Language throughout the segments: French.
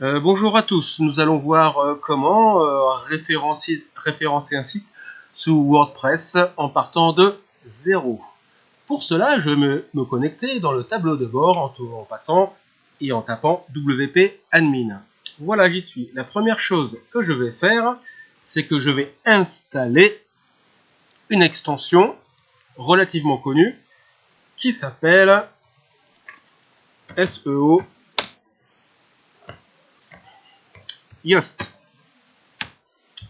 Euh, bonjour à tous, nous allons voir euh, comment euh, référencer, un site sous WordPress en partant de zéro. Pour cela, je vais me, connecter dans le tableau de bord en, en passant et en tapant WP Admin. Voilà, j'y suis. La première chose que je vais faire, c'est que je vais installer une extension relativement connue qui s'appelle SEO Yoast.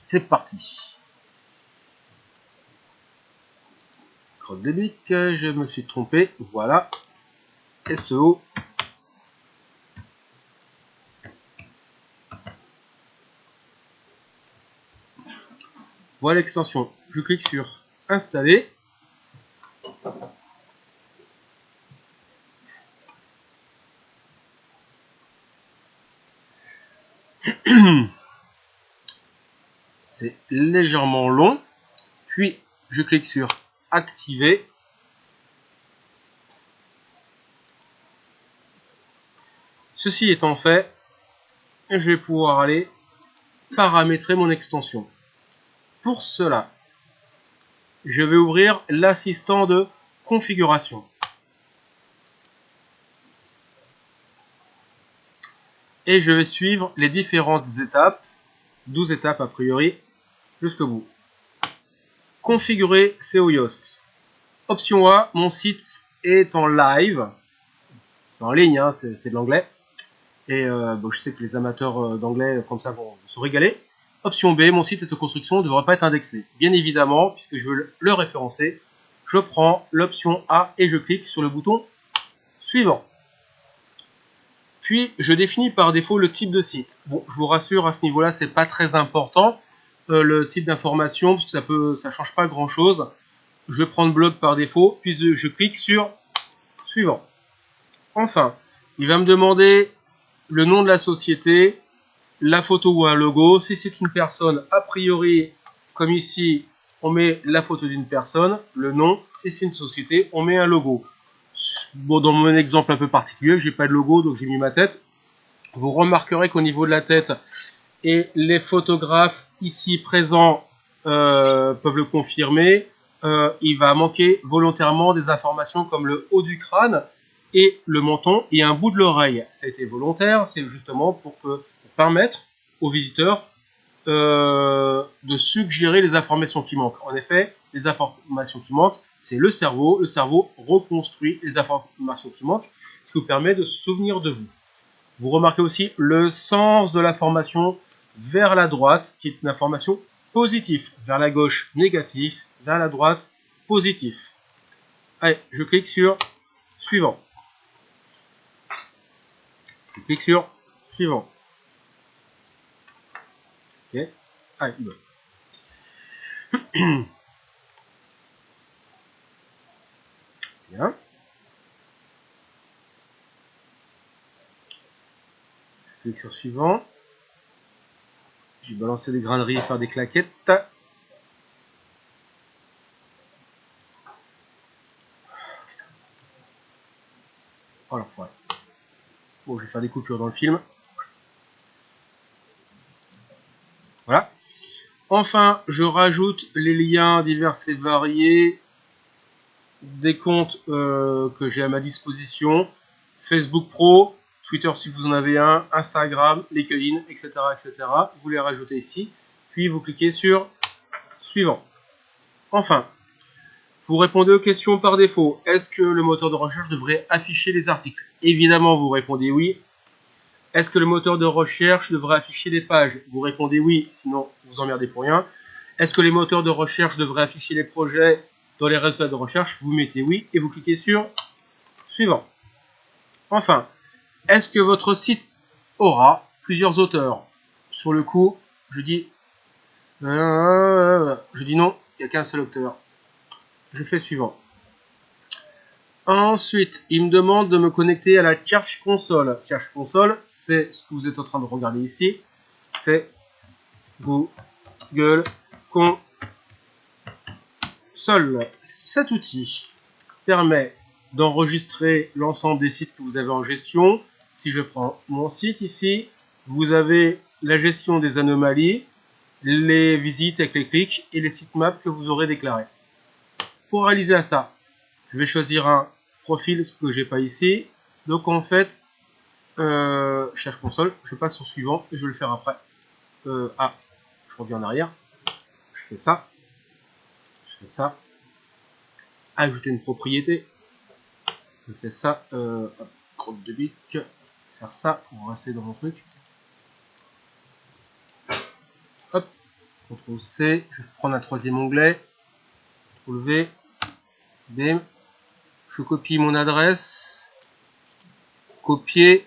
C'est parti. Crotte de je me suis trompé. Voilà. SEO. Voilà l'extension. Je clique sur installer. C'est légèrement long. Puis, je clique sur activer. Ceci étant fait, je vais pouvoir aller paramétrer mon extension. Pour cela, je vais ouvrir l'assistant de configuration. et je vais suivre les différentes étapes, 12 étapes a priori, jusqu'au bout. Configurer SEO Yoast. Option A, mon site est en live. C'est en ligne, hein, c'est de l'anglais. Et euh, je sais que les amateurs euh, d'anglais comme ça vont se régaler. Option B, mon site est en construction, ne devrait pas être indexé. Bien évidemment, puisque je veux le référencer, je prends l'option A et je clique sur le bouton suivant. Puis, je définis par défaut le type de site. Bon, je vous rassure, à ce niveau-là, c'est pas très important. Euh, le type d'information, ça peut, ça change pas grand-chose. Je vais prendre blog par défaut, puis je clique sur suivant. Enfin, il va me demander le nom de la société, la photo ou un logo. Si c'est une personne, a priori, comme ici, on met la photo d'une personne, le nom. Si c'est une société, on met un logo. Bon, dans mon exemple un peu particulier, j'ai pas de logo, donc j'ai mis ma tête. Vous remarquerez qu'au niveau de la tête, et les photographes ici présents euh, peuvent le confirmer, euh, il va manquer volontairement des informations comme le haut du crâne et le menton et un bout de l'oreille. Ça a été volontaire, c'est justement pour, permettre aux visiteurs euh, de suggérer les informations qui manquent. En effet, les informations qui manquent, c'est le cerveau. Le cerveau reconstruit les informations qui manquent, ce qui vous permet de se souvenir de vous. Vous remarquez aussi le sens de l'information vers la droite, qui est une information positive. Vers la gauche, négatif. Vers la droite, positif. Allez, je clique sur suivant. Je clique sur suivant. Ok. Allez, bon. Bien. Je clique sur suivant. Je vais balancer des graineries et faire des claquettes. Oh Bon, je vais faire des coupures dans le film. Voilà. Enfin, je rajoute les liens divers et variés des comptes euh, que j'ai à ma disposition, Facebook Pro, Twitter si vous en avez un, Instagram, LinkedIn, etc. etc. Vous les rajoutez ici, puis vous cliquez sur Suivant. Enfin, vous répondez aux questions par défaut. Est-ce que le moteur de recherche devrait afficher les articles? Évidemment, vous répondez oui. Est-ce que le moteur de recherche devrait afficher les pages? Vous répondez oui, sinon vous emmerdez pour rien. Est-ce que les moteurs de recherche devraient afficher les projets dans les résultats de recherche, vous mettez oui et vous cliquez sur suivant. Enfin, est-ce que votre site aura plusieurs auteurs? Sur le coup, je dis euh, je dis non, il n'y a qu'un seul auteur. Je fais suivant. Ensuite, il me demande de me connecter à la Search Console. Search Console, c'est ce que vous êtes en train de regarder ici. C'est Google Console. Cet outil permet d'enregistrer l'ensemble des sites que vous avez en gestion. Si je prends mon site ici, vous avez la gestion des anomalies, les visites avec les clics et les sitemaps que vous aurez déclarés. Pour réaliser ça, je vais choisir un profil, ce que j'ai pas ici. Donc en fait, euh, cherche console, je passe au suivant et je vais le faire après. Ah, je reviens en arrière. Je fais ça. Je fais ça. Ajouter une propriété. Je fais ça. Euh, de bic. Faire ça pour rester dans mon truc. CTRL C, je vais prendre un troisième onglet, CTRL V, bim, je copie mon adresse, copier,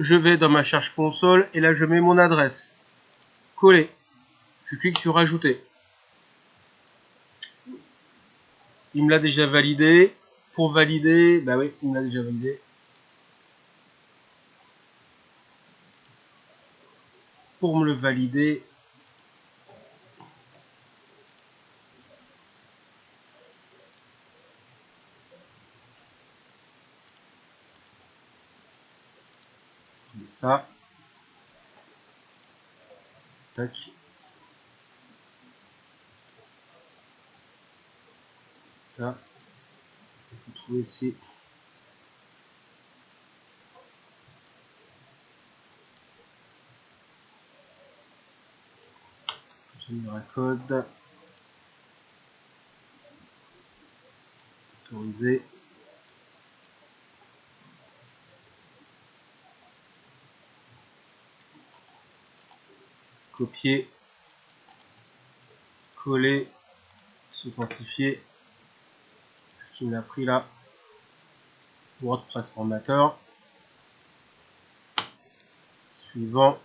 je vais dans ma charge console et là je mets mon adresse, coller, je clique sur ajouter. Il me l'a déjà validé, pour valider, bah oui, il me l'a déjà validé. Pour me le valider, ça. Tac. Ça. Vous trouvez un code. Autoriser. copier, coller, s'authentifier. Ce qu'il m'a pris là? WordPress formateur. Suivant.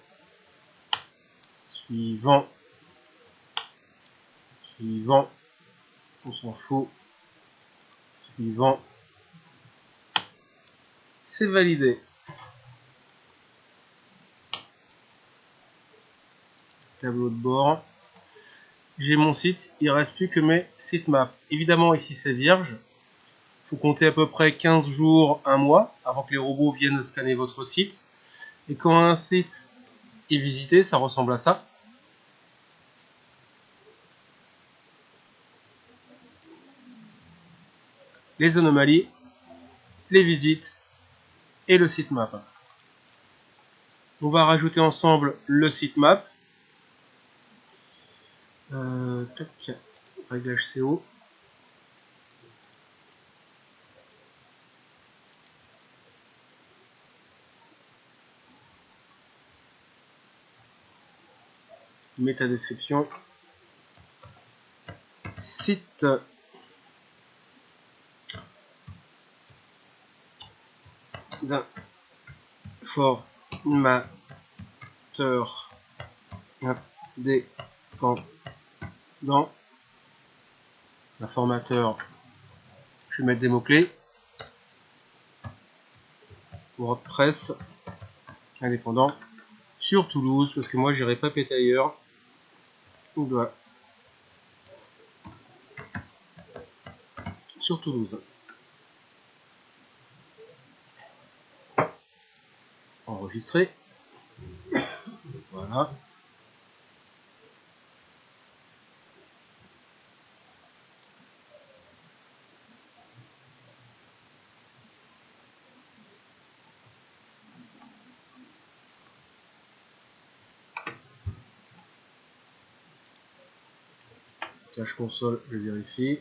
Suivant. Suivant. On s'en fout. Suivant. C'est validé. tableau de bord. J'ai mon site, il reste plus que mes sitemaps. Évidemment, ici c'est vierge. faut compter à peu près 15 jours, un mois, avant que les robots viennent scanner votre site. Et quand un site est visité, ça ressemble à ça. Les anomalies, les visites et le sitemap. On va rajouter ensemble le sitemap euh, tac, réglage CO. Méta description. Site d'un formateur indépendant dans l'informateur, je vais mettre des mots-clés. WordPress indépendant sur Toulouse, parce que moi j'irai pas péter ailleurs. On doit sur Toulouse. Voilà. Cache console, je vérifie.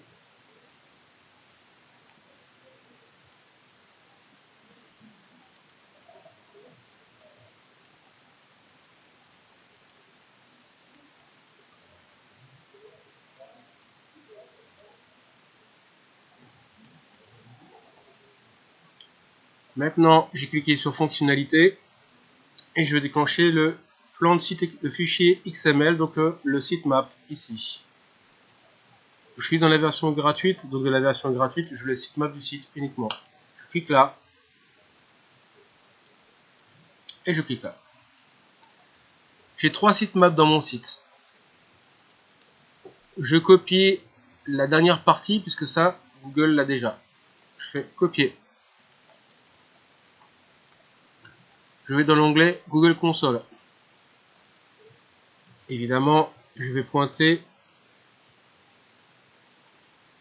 Maintenant, j'ai cliqué sur fonctionnalité et je vais déclencher le plan de site, le fichier XML, donc euh, le sitemap ici. Je suis dans la version gratuite, donc de la version gratuite, je le sitemap du site uniquement. Je clique là. Et je clique là. J'ai trois sitemaps dans mon site. Je copie la dernière partie, puisque ça, Google l'a déjà. Je fais copier. Je vais dans l'onglet Google Console. Évidemment, je vais pointer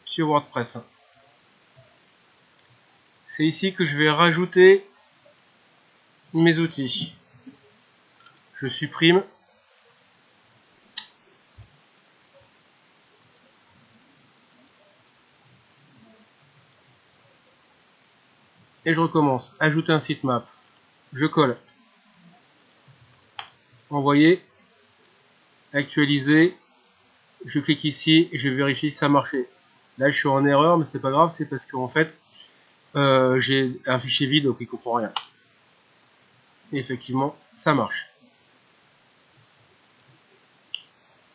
sur WordPress. C'est ici que je vais rajouter mes outils. Je supprime et je recommence. Ajouter un sitemap. Je colle. Envoyer. Actualiser. Je clique ici et je vérifie si ça marchait. Là, je suis en erreur, mais c'est pas grave, c'est parce qu'en fait, euh, j'ai un fichier vide, donc il comprend rien. Et effectivement, ça marche.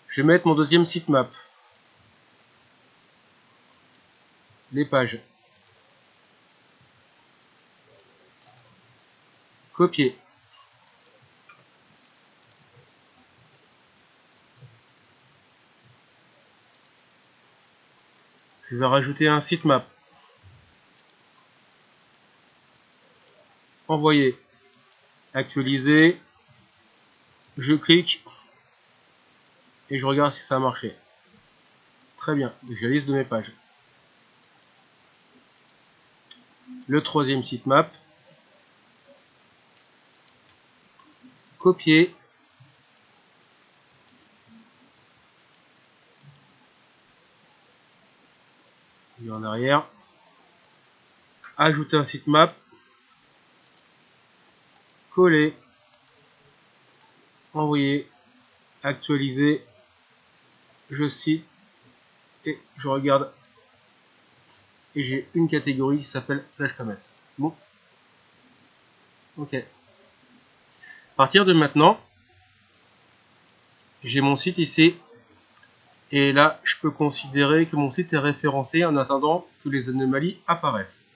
Je vais mettre mon deuxième sitemap. Les pages. Je vais rajouter un sitemap. Envoyer. Actualiser. Je clique. Et je regarde si ça a marché. Très bien. J'ai liste de mes pages. Le troisième sitemap copier. Et en arrière. Ajouter un sitemap. Coller. Envoyer. Actualiser. Je cite. Et je regarde. Et j'ai une catégorie qui s'appelle Flash Commerce. Bon. Ok. À partir de maintenant, j'ai mon site ici. Et là, je peux considérer que mon site est référencé en attendant que les anomalies apparaissent.